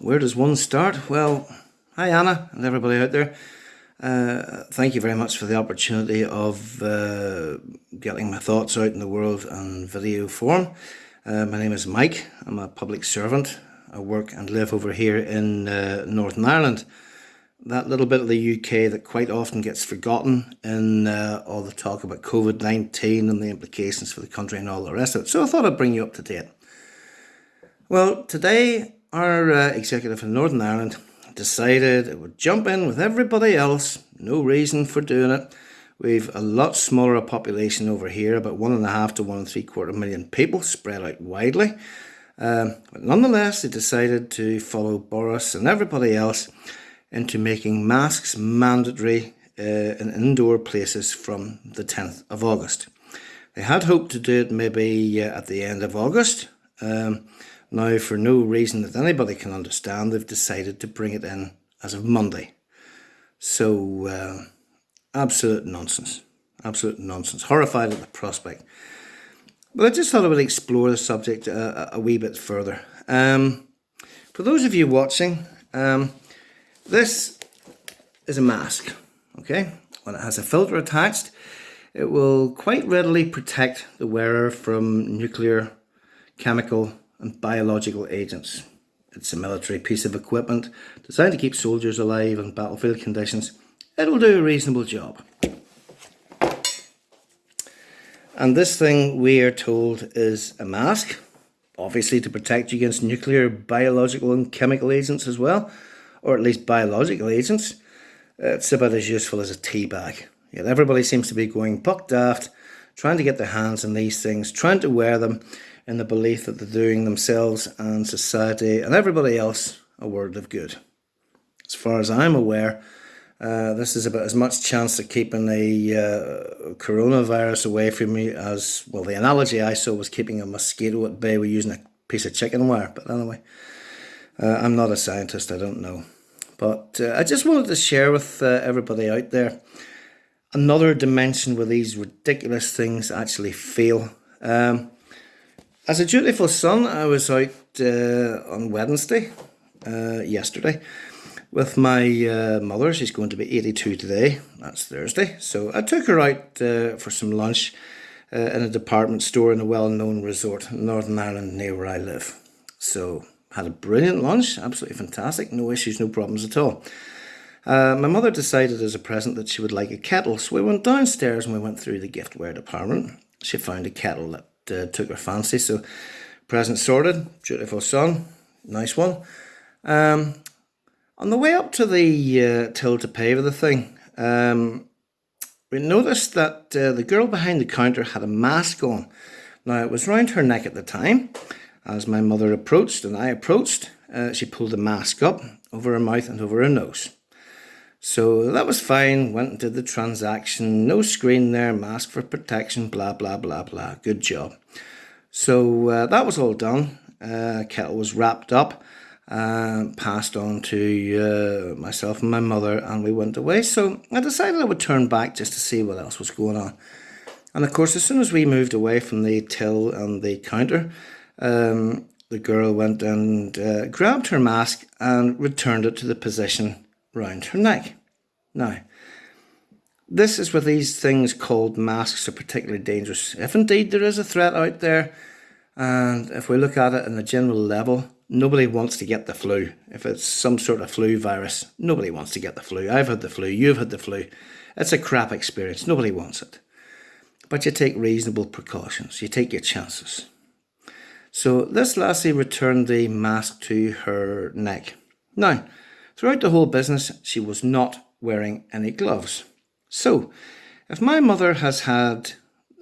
where does one start? Well, hi Anna and everybody out there. Uh, thank you very much for the opportunity of uh, getting my thoughts out in the world on video form. Uh, my name is Mike. I'm a public servant. I work and live over here in uh, Northern Ireland. That little bit of the UK that quite often gets forgotten in uh, all the talk about COVID-19 and the implications for the country and all the rest of it. So I thought I'd bring you up to date. Well, today our uh, executive in Northern Ireland decided it would jump in with everybody else. No reason for doing it. We've a lot smaller population over here, about one and a half to one and three quarter million people spread out widely. Um, but nonetheless, they decided to follow Boris and everybody else into making masks mandatory uh, in indoor places from the 10th of August. They had hoped to do it maybe uh, at the end of August. Um, now, for no reason that anybody can understand, they've decided to bring it in as of Monday. So, uh, absolute nonsense. Absolute nonsense. Horrified at the prospect. But I just thought I would explore the subject a, a wee bit further. Um, for those of you watching, um, this is a mask, okay? When it has a filter attached, it will quite readily protect the wearer from nuclear, chemical, and biological agents. It's a military piece of equipment designed to keep soldiers alive in battlefield conditions. It'll do a reasonable job. And this thing we are told is a mask, obviously to protect you against nuclear, biological and chemical agents as well, or at least biological agents. It's about as useful as a tea bag. Yet everybody seems to be going buck daft, trying to get their hands on these things, trying to wear them in the belief that they're doing themselves and society and everybody else a world of good. As far as I'm aware, uh, this is about as much chance of keeping the uh, coronavirus away from me as, well, the analogy I saw was keeping a mosquito at bay with using a piece of chicken wire. But anyway, uh, I'm not a scientist, I don't know. But uh, I just wanted to share with uh, everybody out there another dimension where these ridiculous things actually fail. Um, as a dutiful son, I was out uh, on Wednesday, uh, yesterday, with my uh, mother. She's going to be 82 today. That's Thursday. So I took her out uh, for some lunch uh, in a department store in a well-known resort in Northern Ireland near where I live. So had a brilliant lunch, absolutely fantastic. No issues, no problems at all. Uh, my mother decided as a present that she would like a kettle, so we went downstairs and we went through the giftware department. She found a kettle that uh, took her fancy. So present sorted, beautiful son, nice one. Um, on the way up to the uh, till to pay for the thing, um, we noticed that uh, the girl behind the counter had a mask on. Now it was round her neck at the time. As my mother approached and I approached, uh, she pulled the mask up over her mouth and over her nose. So that was fine, went and did the transaction, no screen there, mask for protection, blah, blah, blah, blah, good job. So uh, that was all done, uh, kettle was wrapped up, uh, passed on to uh, myself and my mother and we went away. So I decided I would turn back just to see what else was going on. And of course, as soon as we moved away from the till and the counter, um, the girl went and uh, grabbed her mask and returned it to the position round her neck. Now, this is where these things called masks are particularly dangerous. If indeed there is a threat out there, and if we look at it in a general level, nobody wants to get the flu. If it's some sort of flu virus, nobody wants to get the flu. I've had the flu, you've had the flu. It's a crap experience, nobody wants it. But you take reasonable precautions, you take your chances. So this lassie returned the mask to her neck. Now, Throughout the whole business, she was not wearing any gloves. So, if my mother has had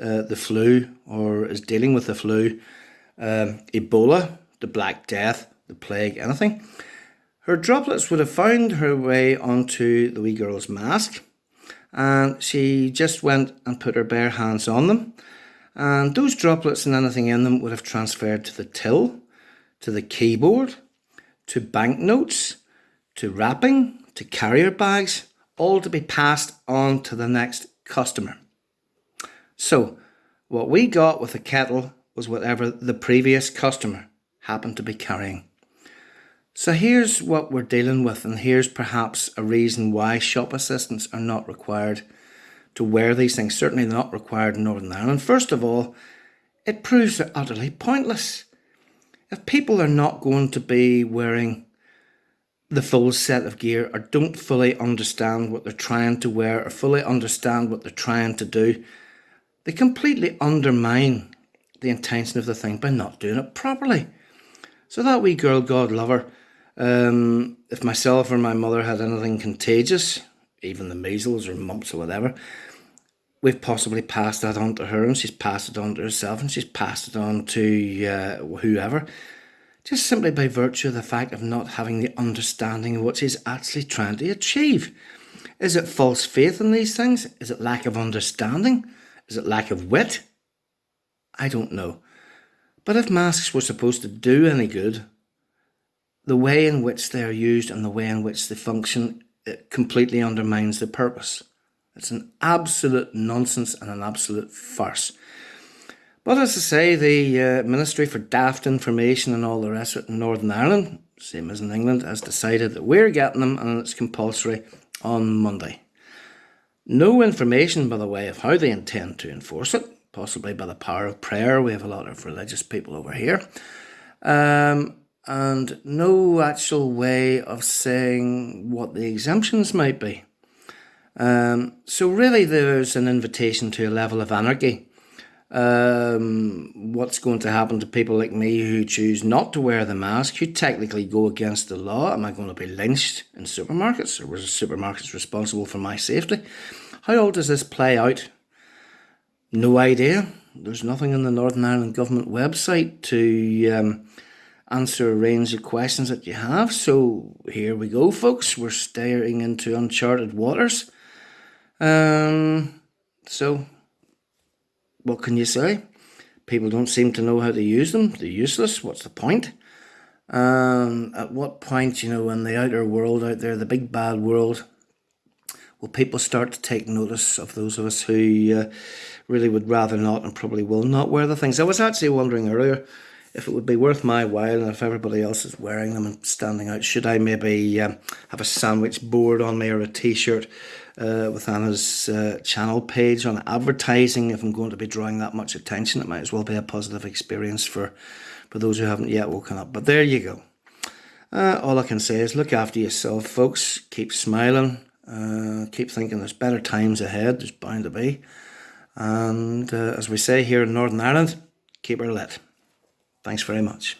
uh, the flu or is dealing with the flu, um, Ebola, the Black Death, the plague, anything, her droplets would have found her way onto the wee girl's mask and she just went and put her bare hands on them and those droplets and anything in them would have transferred to the till, to the keyboard, to banknotes, to wrapping, to carrier bags, all to be passed on to the next customer. So what we got with the kettle was whatever the previous customer happened to be carrying. So here's what we're dealing with, and here's perhaps a reason why shop assistants are not required to wear these things. Certainly not required in Northern Ireland. First of all, it proves they're utterly pointless. If people are not going to be wearing the full set of gear. Or don't fully understand what they're trying to wear or fully understand what they're trying to do, they completely undermine the intention of the thing by not doing it properly. So that wee girl, God love her, um, if myself or my mother had anything contagious, even the measles or mumps or whatever, we've possibly passed that on to her and she's passed it on to herself and she's passed it on to uh, whoever, just simply by virtue of the fact of not having the understanding of what she's actually trying to achieve. Is it false faith in these things? Is it lack of understanding? Is it lack of wit? I don't know. But if masks were supposed to do any good, the way in which they are used and the way in which they function it completely undermines the purpose. It's an absolute nonsense and an absolute farce. But as I say, the uh, Ministry for Daft Information and all the rest of it in Northern Ireland, same as in England, has decided that we're getting them and it's compulsory on Monday. No information, by the way, of how they intend to enforce it, possibly by the power of prayer. We have a lot of religious people over here. Um, and no actual way of saying what the exemptions might be. Um, so really there's an invitation to a level of anarchy. Um, what's going to happen to people like me who choose not to wear the mask, who technically go against the law? Am I going to be lynched in supermarkets or was supermarkets responsible for my safety? How all does this play out? No idea. There's nothing on the Northern Ireland Government website to um, answer a range of questions that you have. So here we go, folks. We're staring into uncharted waters. Um, so, what can you say? People don't seem to know how to use them. They're useless. What's the point? Um, at what point, you know, in the outer world out there, the big bad world, will people start to take notice of those of us who uh, really would rather not and probably will not wear the things? I was actually wondering earlier if it would be worth my while and if everybody else is wearing them and standing out, should I maybe um, have a sandwich board on me or a t-shirt uh, with Anna's uh, channel page on advertising? If I'm going to be drawing that much attention, it might as well be a positive experience for, for those who haven't yet woken up. But there you go. Uh, all I can say is look after yourself, folks. Keep smiling. Uh, keep thinking there's better times ahead. There's bound to be. And uh, as we say here in Northern Ireland, keep her lit. Thanks very much.